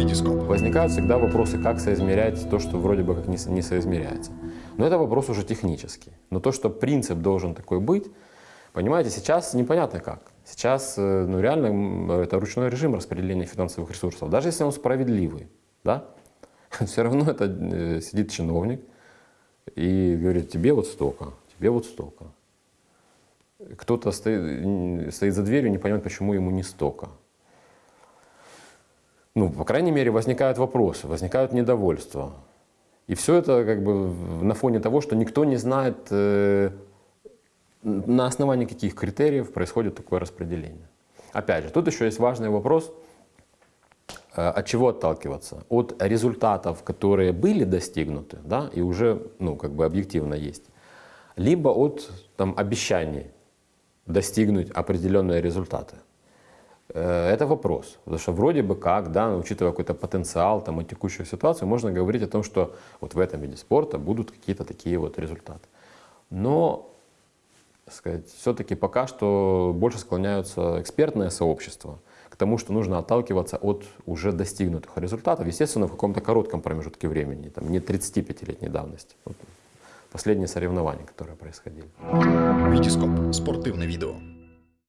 Витископ. Возникают всегда вопросы, как соизмерять то, что вроде бы как не, не соизмеряется. Но это вопрос уже технический. Но то, что принцип должен такой быть, понимаете, сейчас непонятно как. Сейчас э, ну, реально это ручной режим распределения финансовых ресурсов. Даже если он справедливый, да, все равно это э, сидит чиновник и говорит, тебе вот столько, тебе вот столько. Кто-то стоит, стоит за дверью, не понимает, почему ему не столько ну, по крайней мере, возникают вопросы, возникают недовольства. И все это как бы на фоне того, что никто не знает, э, на основании каких критериев происходит такое распределение. Опять же, тут еще есть важный вопрос, э, от чего отталкиваться? От результатов, которые были достигнуты, да, и уже, ну, как бы объективно есть, либо от там, обещаний достигнуть определенные результаты. Э, это вопрос. Потому что вроде бы как, да, учитывая какой-то потенциал там, и текущую ситуацию, можно говорить о том, что вот в этом виде спорта будут какие-то такие вот результаты. Но сказать, все-таки пока что больше склоняются экспертное сообщество к тому, что нужно отталкиваться от уже достигнутых результатов, естественно, в каком-то коротком промежутке времени, там, не 35-летней давности. Вот последние соревнования, которые происходили. Витископ. Спортивное видео.